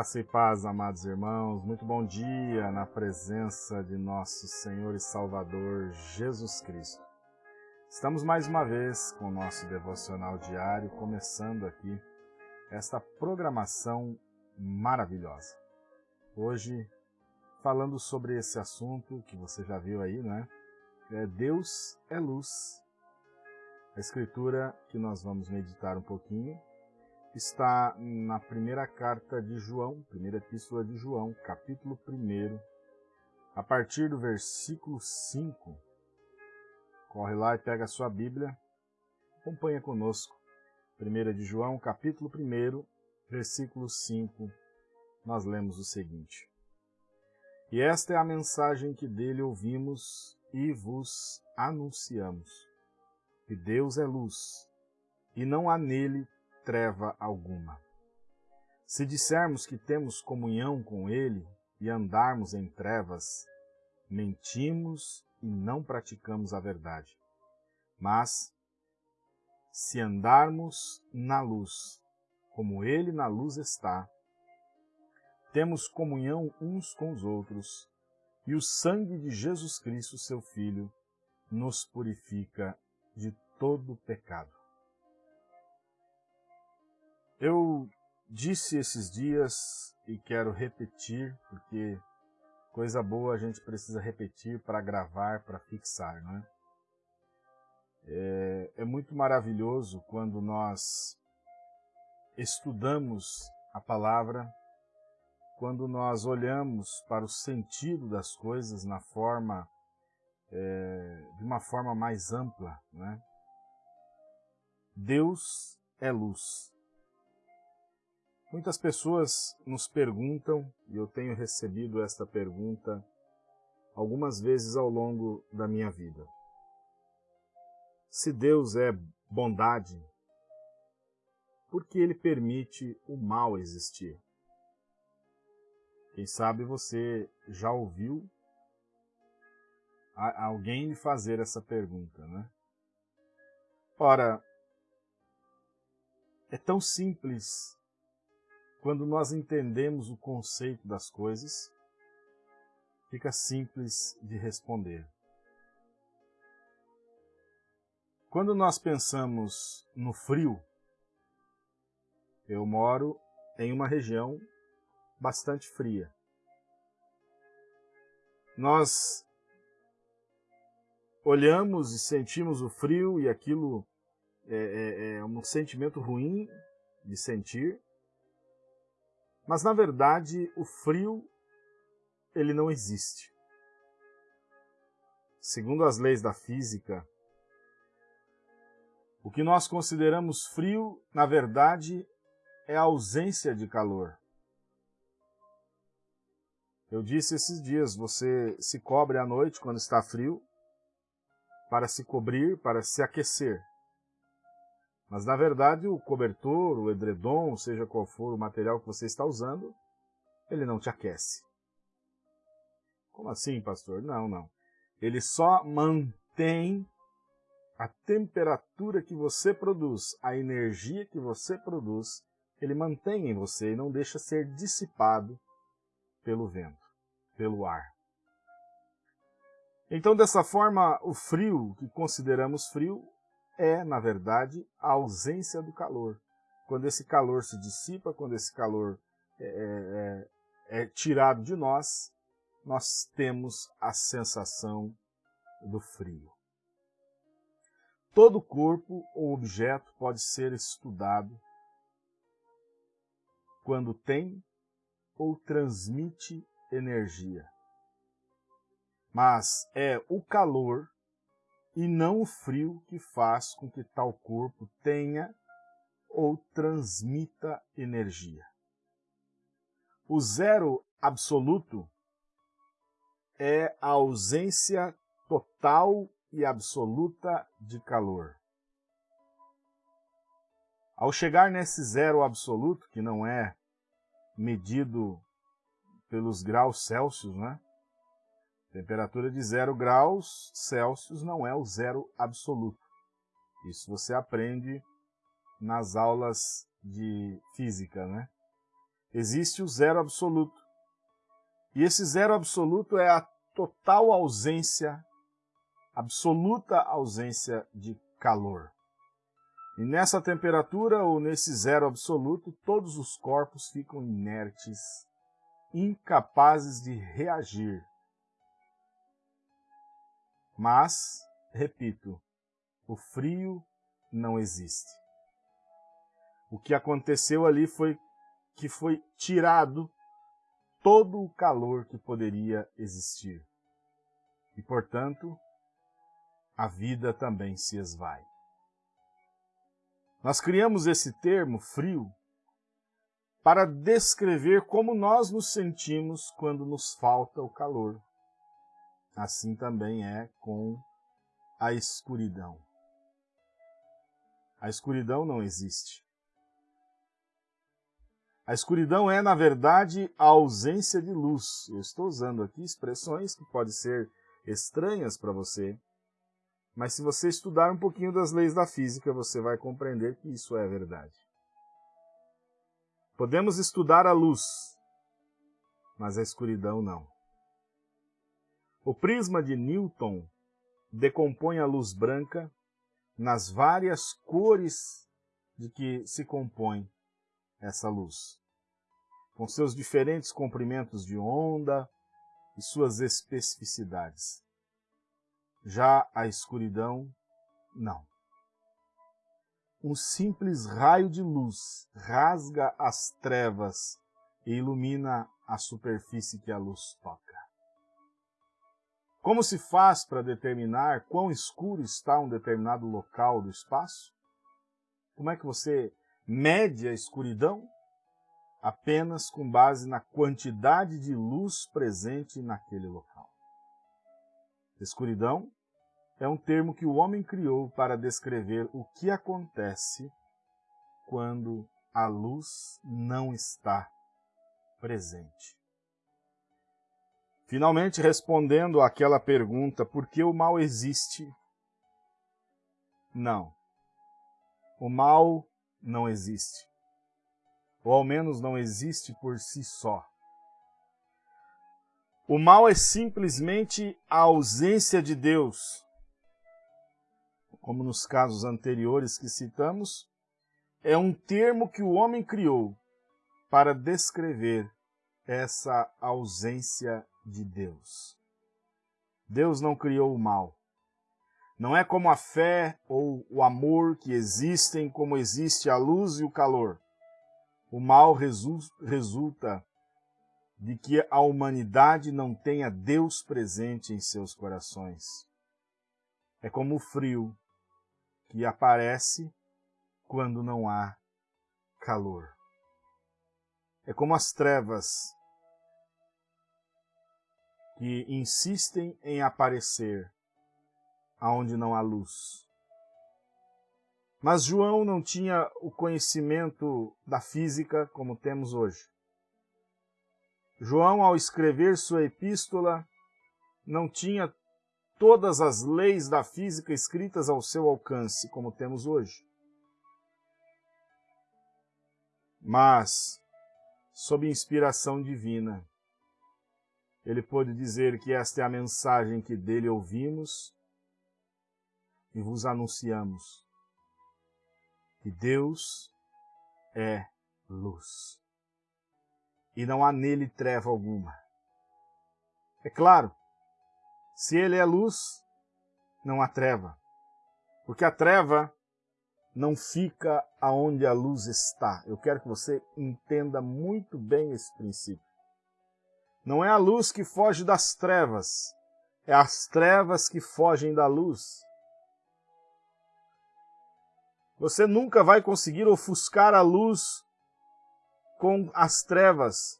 Graça e paz, amados irmãos, muito bom dia na presença de nosso Senhor e Salvador Jesus Cristo. Estamos mais uma vez com o nosso devocional diário, começando aqui esta programação maravilhosa. Hoje, falando sobre esse assunto que você já viu aí, né? É Deus é luz. A escritura que nós vamos meditar um pouquinho está na primeira carta de João, primeira epístola de João, capítulo 1, a partir do versículo 5. Corre lá e pega a sua Bíblia, acompanha conosco. Primeira de João, capítulo 1, versículo 5, nós lemos o seguinte. E esta é a mensagem que dele ouvimos e vos anunciamos. Que Deus é luz, e não há nele treva alguma. Se dissermos que temos comunhão com Ele e andarmos em trevas, mentimos e não praticamos a verdade. Mas, se andarmos na luz, como Ele na luz está, temos comunhão uns com os outros, e o sangue de Jesus Cristo, seu Filho, nos purifica de todo pecado. Eu disse esses dias e quero repetir, porque coisa boa a gente precisa repetir para gravar, para fixar, não é? é? É muito maravilhoso quando nós estudamos a palavra, quando nós olhamos para o sentido das coisas na forma, é, de uma forma mais ampla, né? Deus é luz. Muitas pessoas nos perguntam, e eu tenho recebido esta pergunta algumas vezes ao longo da minha vida. Se Deus é bondade, por que Ele permite o mal existir? Quem sabe você já ouviu alguém lhe fazer essa pergunta, né? Ora, é tão simples quando nós entendemos o conceito das coisas, fica simples de responder. Quando nós pensamos no frio, eu moro em uma região bastante fria. Nós olhamos e sentimos o frio e aquilo é, é, é um sentimento ruim de sentir, mas na verdade, o frio ele não existe. Segundo as leis da física, o que nós consideramos frio, na verdade, é a ausência de calor. Eu disse esses dias, você se cobre à noite quando está frio, para se cobrir, para se aquecer. Mas, na verdade, o cobertor, o edredom, seja qual for o material que você está usando, ele não te aquece. Como assim, pastor? Não, não. Ele só mantém a temperatura que você produz, a energia que você produz, ele mantém em você e não deixa ser dissipado pelo vento, pelo ar. Então, dessa forma, o frio que consideramos frio é, na verdade, a ausência do calor. Quando esse calor se dissipa, quando esse calor é, é, é, é tirado de nós, nós temos a sensação do frio. Todo corpo ou objeto pode ser estudado quando tem ou transmite energia. Mas é o calor e não o frio que faz com que tal corpo tenha ou transmita energia. O zero absoluto é a ausência total e absoluta de calor. Ao chegar nesse zero absoluto, que não é medido pelos graus Celsius, né? Temperatura de zero graus Celsius não é o zero absoluto. Isso você aprende nas aulas de física, né? existe o zero absoluto. E esse zero absoluto é a total ausência, absoluta ausência de calor. E nessa temperatura ou nesse zero absoluto, todos os corpos ficam inertes, incapazes de reagir. Mas, repito, o frio não existe. O que aconteceu ali foi que foi tirado todo o calor que poderia existir. E, portanto, a vida também se esvai. Nós criamos esse termo, frio, para descrever como nós nos sentimos quando nos falta o calor. Assim também é com a escuridão. A escuridão não existe. A escuridão é, na verdade, a ausência de luz. Eu estou usando aqui expressões que podem ser estranhas para você, mas se você estudar um pouquinho das leis da física, você vai compreender que isso é verdade. Podemos estudar a luz, mas a escuridão não. O prisma de Newton decompõe a luz branca nas várias cores de que se compõe essa luz, com seus diferentes comprimentos de onda e suas especificidades. Já a escuridão, não. Um simples raio de luz rasga as trevas e ilumina a superfície que a luz toca. Como se faz para determinar quão escuro está um determinado local do espaço? Como é que você mede a escuridão? Apenas com base na quantidade de luz presente naquele local. Escuridão é um termo que o homem criou para descrever o que acontece quando a luz não está presente. Finalmente, respondendo àquela pergunta, por que o mal existe? Não. O mal não existe. Ou ao menos não existe por si só. O mal é simplesmente a ausência de Deus. Como nos casos anteriores que citamos, é um termo que o homem criou para descrever essa ausência de Deus. Deus não criou o mal. Não é como a fé ou o amor que existem como existe a luz e o calor. O mal resulta de que a humanidade não tenha Deus presente em seus corações. É como o frio que aparece quando não há calor. É como as trevas que insistem em aparecer aonde não há luz. Mas João não tinha o conhecimento da física como temos hoje. João, ao escrever sua epístola, não tinha todas as leis da física escritas ao seu alcance, como temos hoje. Mas, sob inspiração divina, ele pôde dizer que esta é a mensagem que dele ouvimos e vos anunciamos. Que Deus é luz. E não há nele treva alguma. É claro, se ele é luz, não há treva. Porque a treva não fica aonde a luz está. Eu quero que você entenda muito bem esse princípio. Não é a luz que foge das trevas, é as trevas que fogem da luz. Você nunca vai conseguir ofuscar a luz com as trevas,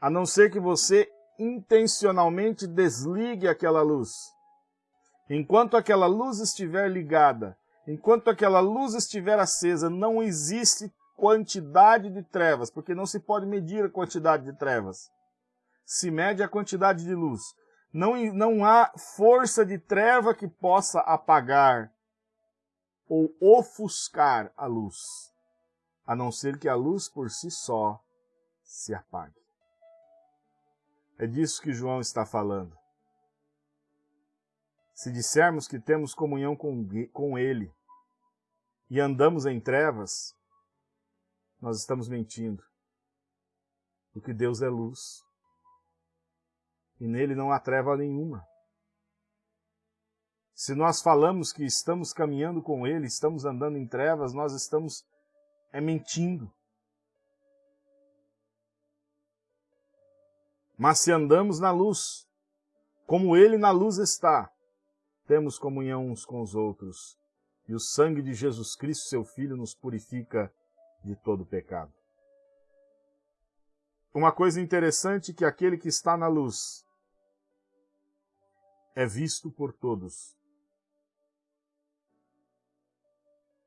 a não ser que você intencionalmente desligue aquela luz. Enquanto aquela luz estiver ligada, enquanto aquela luz estiver acesa, não existe quantidade de trevas, porque não se pode medir a quantidade de trevas se mede a quantidade de luz. Não, não há força de treva que possa apagar ou ofuscar a luz, a não ser que a luz por si só se apague. É disso que João está falando. Se dissermos que temos comunhão com, com Ele e andamos em trevas, nós estamos mentindo. Porque Deus é luz. E nele não há treva nenhuma. Se nós falamos que estamos caminhando com Ele, estamos andando em trevas, nós estamos é mentindo. Mas se andamos na luz, como Ele na luz está, temos comunhão uns com os outros, e o sangue de Jesus Cristo, seu Filho, nos purifica de todo pecado. Uma coisa interessante é que aquele que está na luz é visto por todos.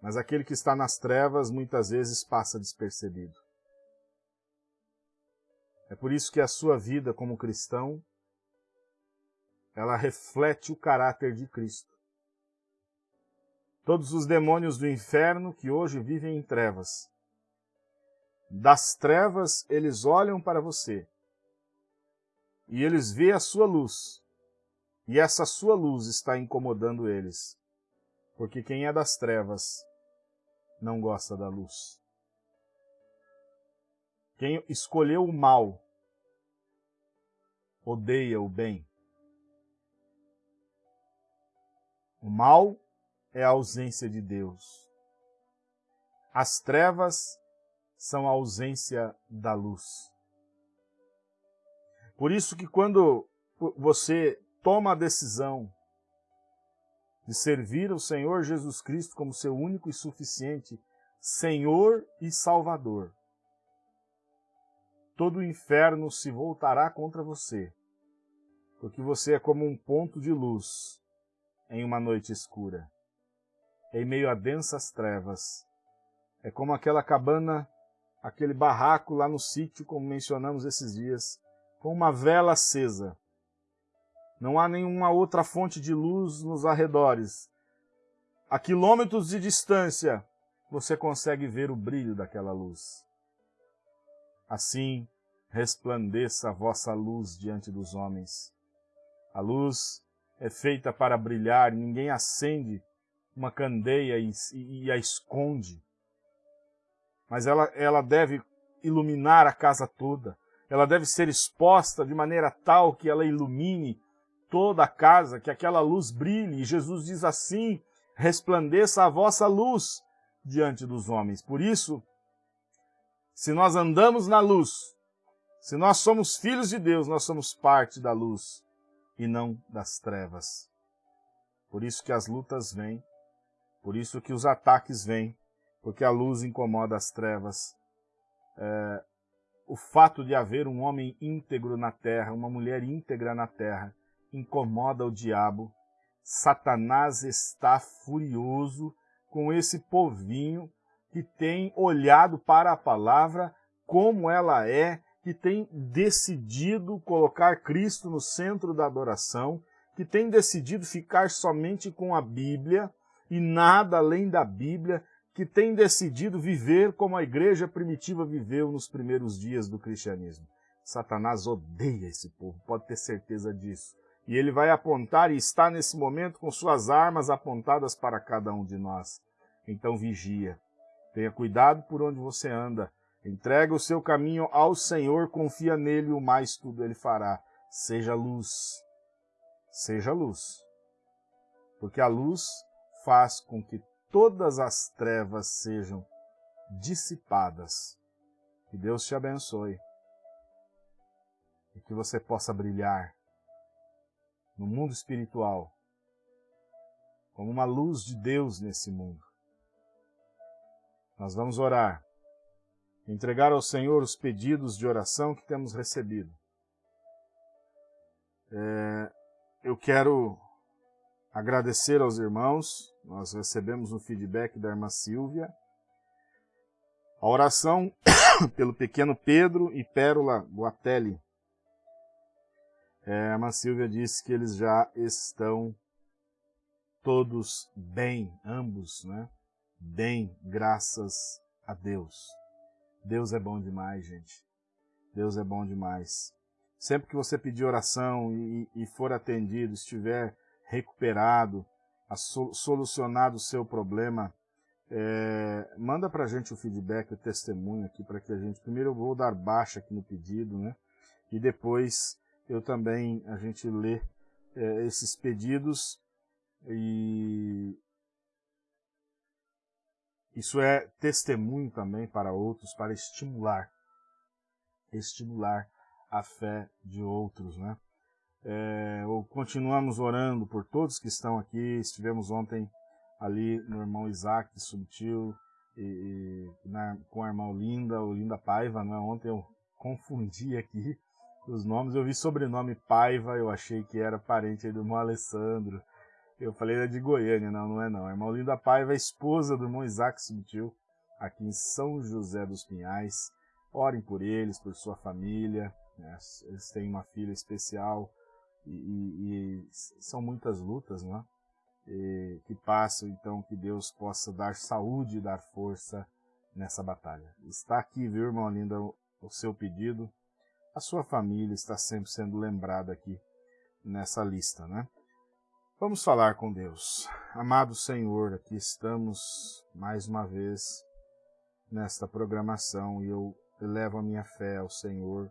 Mas aquele que está nas trevas muitas vezes passa despercebido. É por isso que a sua vida como cristão, ela reflete o caráter de Cristo. Todos os demônios do inferno que hoje vivem em trevas, das trevas eles olham para você e eles veem a sua luz, e essa sua luz está incomodando eles, porque quem é das trevas não gosta da luz. Quem escolheu o mal odeia o bem. O mal é a ausência de Deus. As trevas são a ausência da luz. Por isso que quando você toma a decisão de servir o Senhor Jesus Cristo como seu único e suficiente Senhor e Salvador, todo o inferno se voltará contra você, porque você é como um ponto de luz em uma noite escura, em meio a densas trevas. É como aquela cabana, aquele barraco lá no sítio, como mencionamos esses dias, com uma vela acesa. Não há nenhuma outra fonte de luz nos arredores. A quilômetros de distância, você consegue ver o brilho daquela luz. Assim resplandeça a vossa luz diante dos homens. A luz é feita para brilhar, ninguém acende uma candeia e, e, e a esconde. Mas ela, ela deve iluminar a casa toda. Ela deve ser exposta de maneira tal que ela ilumine toda a casa, que aquela luz brilhe. E Jesus diz assim, resplandeça a vossa luz diante dos homens. Por isso, se nós andamos na luz, se nós somos filhos de Deus, nós somos parte da luz e não das trevas. Por isso que as lutas vêm, por isso que os ataques vêm, porque a luz incomoda as trevas. É, o fato de haver um homem íntegro na terra, uma mulher íntegra na terra, incomoda o diabo. Satanás está furioso com esse povinho que tem olhado para a palavra como ela é, que tem decidido colocar Cristo no centro da adoração, que tem decidido ficar somente com a Bíblia e nada além da Bíblia, que tem decidido viver como a igreja primitiva viveu nos primeiros dias do cristianismo. Satanás odeia esse povo, pode ter certeza disso. E ele vai apontar e está nesse momento com suas armas apontadas para cada um de nós. Então vigia, Tenha cuidado por onde você anda. Entrega o seu caminho ao Senhor, confia nele, o mais tudo ele fará. Seja luz. Seja luz. Porque a luz faz com que todas as trevas sejam dissipadas. Que Deus te abençoe. E que você possa brilhar no mundo espiritual como uma luz de Deus nesse mundo. Nós vamos orar, entregar ao Senhor os pedidos de oração que temos recebido. É, eu quero agradecer aos irmãos, nós recebemos um feedback da irmã Silvia, a oração pelo pequeno Pedro e Pérola Guatelli. É, irmã Silvia disse que eles já estão todos bem, ambos, né? bem, graças a Deus. Deus é bom demais, gente. Deus é bom demais. Sempre que você pedir oração e, e for atendido, estiver recuperado, solucionado o seu problema, é, manda para a gente o feedback, o testemunho aqui, para que a gente, primeiro eu vou dar baixa aqui no pedido, né? E depois eu também, a gente lê é, esses pedidos e isso é testemunho também para outros, para estimular, estimular a fé de outros, né? É, continuamos orando por todos que estão aqui. Estivemos ontem ali no irmão Isaac Subtil e, e na, com a irmã Linda, o Linda Paiva, né? Ontem eu confundi aqui os nomes. Eu vi sobrenome Paiva, eu achei que era parente do irmão Alessandro. Eu falei era de Goiânia, não, não é não. A irmã Paiva é esposa do irmão Isaac Subtil, aqui em São José dos Pinhais. Orem por eles, por sua família. Né? Eles têm uma filha especial e, e, e são muitas lutas, não é? E, que passam, então, que Deus possa dar saúde e dar força nessa batalha. Está aqui, viu, irmão Linda, o seu pedido. A sua família está sempre sendo lembrada aqui nessa lista, né? Vamos falar com Deus. Amado Senhor, aqui estamos mais uma vez nesta programação e eu elevo a minha fé ao Senhor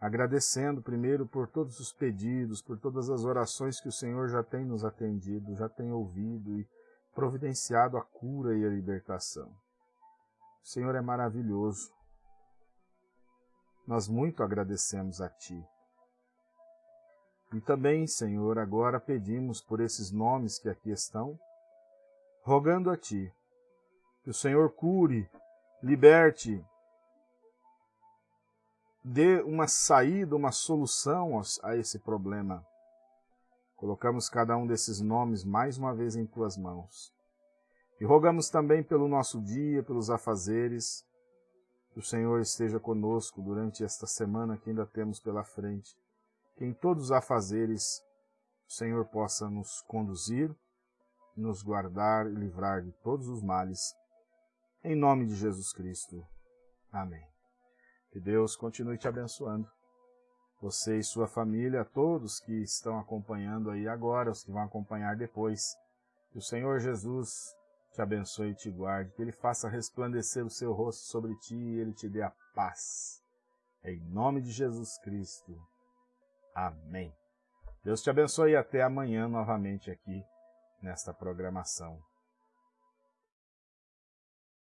agradecendo primeiro por todos os pedidos, por todas as orações que o Senhor já tem nos atendido, já tem ouvido e providenciado a cura e a libertação. O Senhor é maravilhoso. Nós muito agradecemos a Ti. E também, Senhor, agora pedimos por esses nomes que aqui estão, rogando a Ti, que o Senhor cure, liberte dê uma saída, uma solução a esse problema. Colocamos cada um desses nomes mais uma vez em tuas mãos. E rogamos também pelo nosso dia, pelos afazeres, que o Senhor esteja conosco durante esta semana que ainda temos pela frente. Que em todos os afazeres o Senhor possa nos conduzir, nos guardar e livrar de todos os males. Em nome de Jesus Cristo. Amém. Que Deus continue te abençoando. Você e sua família, todos que estão acompanhando aí agora, os que vão acompanhar depois. Que o Senhor Jesus te abençoe e te guarde, que Ele faça resplandecer o seu rosto sobre ti e Ele te dê a paz. Em nome de Jesus Cristo. Amém. Deus te abençoe e até amanhã novamente aqui nesta programação.